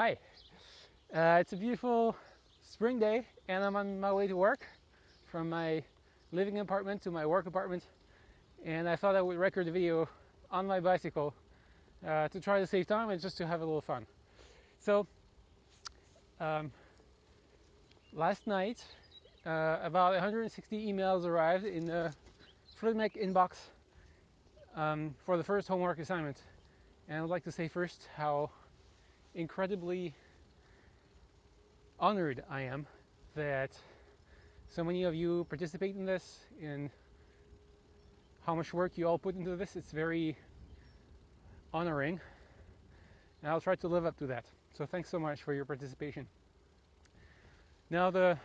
Hi. Uh, it's a beautiful spring day and I'm on my way to work from my living apartment to my work apartment and I thought I would record the video on my bicycle uh, to try to save time and just to have a little fun. So um, last night uh, about 160 emails arrived in the FluidMech inbox um, for the first homework assignment and I would like to say first how incredibly honored I am that so many of you participate in this and how much work you all put into this. It's very honoring and I'll try to live up to that. So thanks so much for your participation. Now the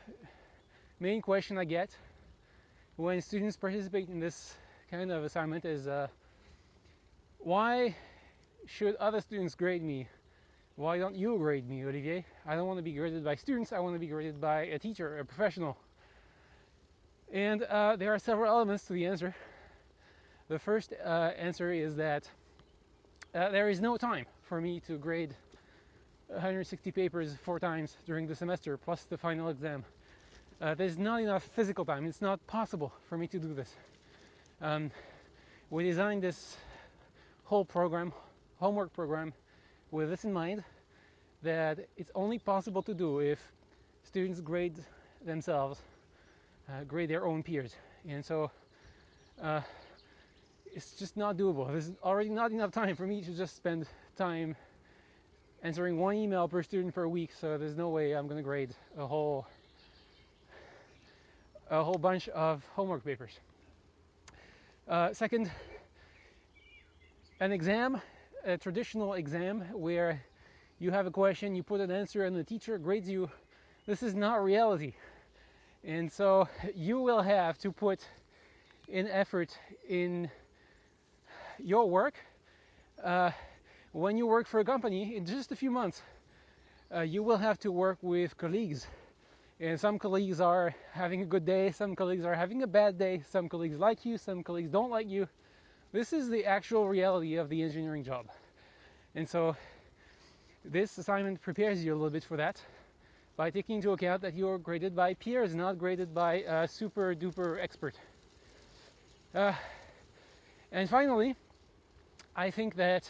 main question I get when students participate in this kind of assignment is uh, why should other students grade me? Why don't you grade me, Olivier? I don't want to be graded by students, I want to be graded by a teacher, a professional. And uh, there are several elements to the answer. The first uh, answer is that uh, there is no time for me to grade 160 papers four times during the semester, plus the final exam. Uh, there's not enough physical time. It's not possible for me to do this. Um, we designed this whole program, homework program, with this in mind that it's only possible to do if students grade themselves, uh, grade their own peers. And so uh, it's just not doable. There's already not enough time for me to just spend time answering one email per student per week, so there's no way I'm going to grade a whole a whole bunch of homework papers. Uh, second, an exam, a traditional exam where you have a question, you put an answer, and the teacher grades you. This is not reality. And so you will have to put in effort in your work. Uh, when you work for a company, in just a few months, uh, you will have to work with colleagues. And some colleagues are having a good day, some colleagues are having a bad day, some colleagues like you, some colleagues don't like you. This is the actual reality of the engineering job. And so this assignment prepares you a little bit for that by taking into account that you're graded by peers, not graded by a super duper expert. Uh, and finally, I think that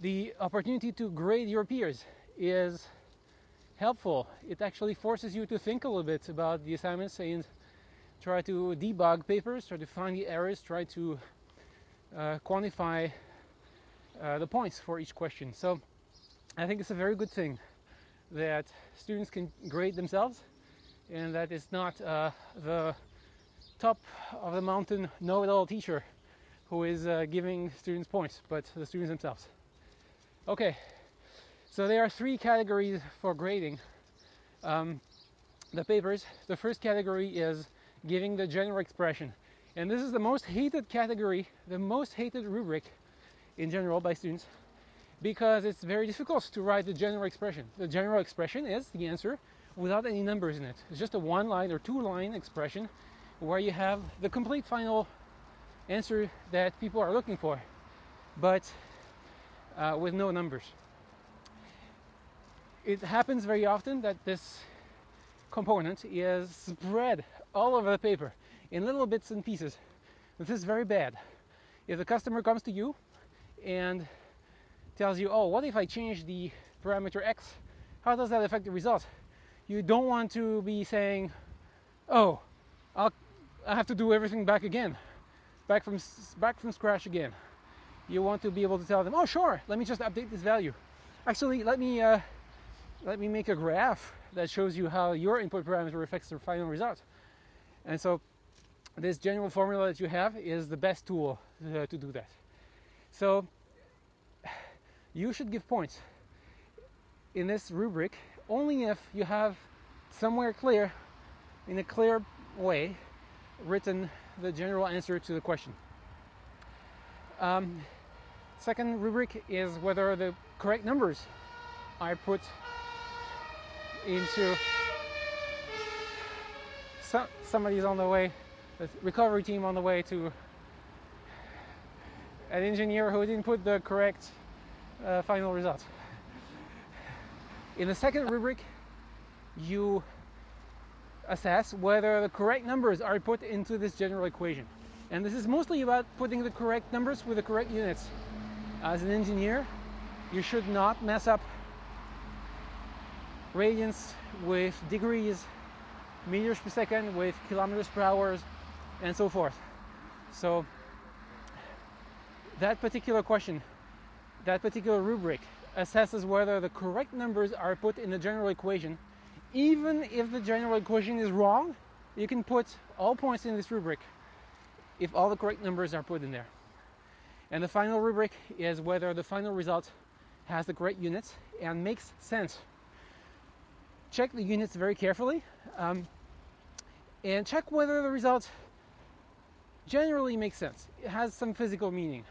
the opportunity to grade your peers is helpful. It actually forces you to think a little bit about the assignments and try to debug papers, try to find the errors, try to uh, quantify uh, the points for each question. So I think it's a very good thing that students can grade themselves and that it's not uh, the top of the mountain know-it-all teacher who is uh, giving students points, but the students themselves. Okay, so there are three categories for grading um, the papers. The first category is giving the general expression. And this is the most hated category, the most hated rubric in general by students because it's very difficult to write the general expression. The general expression is the answer without any numbers in it. It's just a one line or two line expression where you have the complete final answer that people are looking for, but uh, with no numbers. It happens very often that this component is spread all over the paper in little bits and pieces. This is very bad. If the customer comes to you and tells you, oh, what if I change the parameter x? How does that affect the result? You don't want to be saying, oh, I'll, I have to do everything back again, back from, back from scratch again. You want to be able to tell them, oh, sure, let me just update this value. Actually, let me, uh, let me make a graph that shows you how your input parameter affects the final result. And so this general formula that you have is the best tool uh, to do that. So you should give points in this rubric only if you have somewhere clear, in a clear way, written the general answer to the question. Um, second rubric is whether the correct numbers I put into so, somebody's on the way, the recovery team on the way to an engineer who didn't put the correct uh, final result. In the second rubric, you assess whether the correct numbers are put into this general equation. And this is mostly about putting the correct numbers with the correct units. As an engineer, you should not mess up radians with degrees, meters per second with kilometers per hour, and so forth. So that particular question, that particular rubric assesses whether the correct numbers are put in the general equation. Even if the general equation is wrong, you can put all points in this rubric if all the correct numbers are put in there. And the final rubric is whether the final result has the correct units and makes sense. Check the units very carefully um, and check whether the result generally makes sense. It has some physical meaning.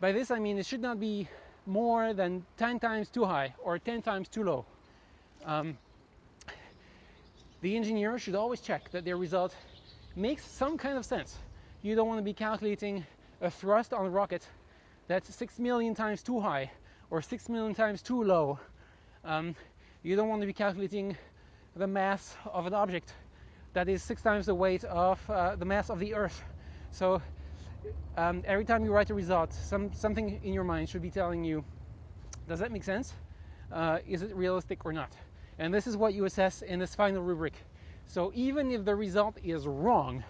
By this I mean it should not be more than 10 times too high or 10 times too low. Um, the engineer should always check that their result makes some kind of sense. You don't want to be calculating a thrust on a rocket that's 6 million times too high or 6 million times too low. Um, you don't want to be calculating the mass of an object that is six times the weight of uh, the mass of the Earth. So um, every time you write a result, some, something in your mind should be telling you, does that make sense? Uh, is it realistic or not? And this is what you assess in this final rubric. So even if the result is wrong,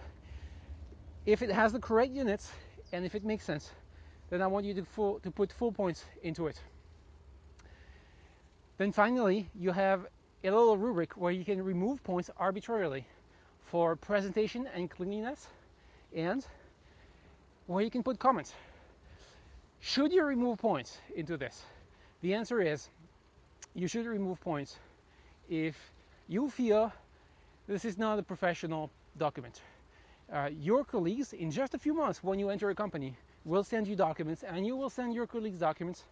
if it has the correct units and if it makes sense, then I want you to, full, to put full points into it. Then finally, you have a little rubric where you can remove points arbitrarily for presentation and cleanliness and where you can put comments. Should you remove points into this? The answer is you should remove points if you feel this is not a professional document. Uh, your colleagues, in just a few months when you enter a company, will send you documents and you will send your colleagues documents.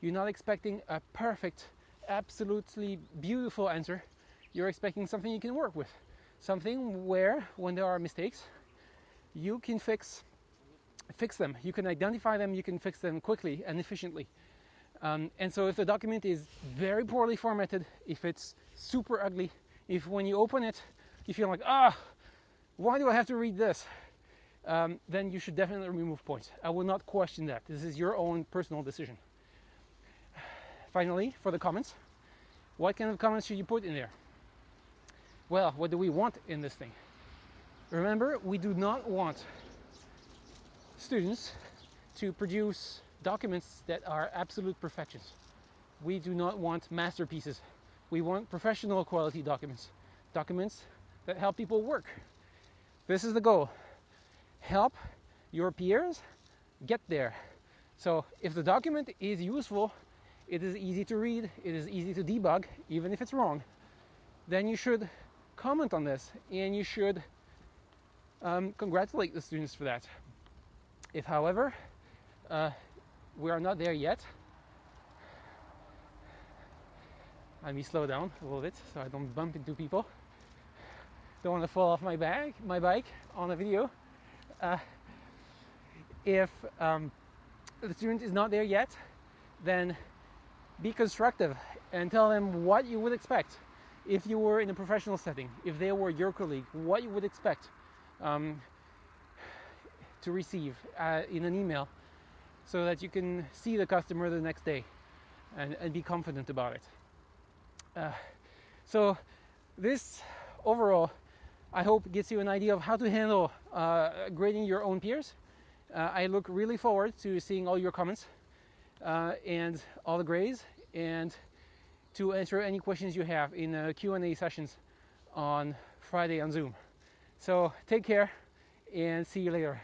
You're not expecting a perfect, absolutely beautiful answer. You're expecting something you can work with. Something where, when there are mistakes, you can fix fix them. You can identify them, you can fix them quickly and efficiently. Um, and so if the document is very poorly formatted, if it's super ugly, if when you open it, you feel like, ah, why do I have to read this? Um, then you should definitely remove points. I will not question that. This is your own personal decision. Finally, for the comments, what kind of comments should you put in there? Well, what do we want in this thing? Remember, we do not want students to produce documents that are absolute perfections. We do not want masterpieces. We want professional quality documents, documents that help people work. This is the goal. Help your peers get there. So if the document is useful, it is easy to read, it is easy to debug, even if it's wrong, then you should comment on this and you should um, congratulate the students for that. If, however, uh, we are not there yet, let me slow down a little bit so I don't bump into people. Don't want to fall off my bag, my bike on a video. Uh, if um, the student is not there yet, then be constructive and tell them what you would expect if you were in a professional setting, if they were your colleague, what you would expect um, to receive uh, in an email so that you can see the customer the next day and, and be confident about it. Uh, so this overall, I hope gets you an idea of how to handle uh, grading your own peers. Uh, I look really forward to seeing all your comments uh, and all the grades and to answer any questions you have in uh, Q&A sessions on Friday on Zoom. So take care and see you later.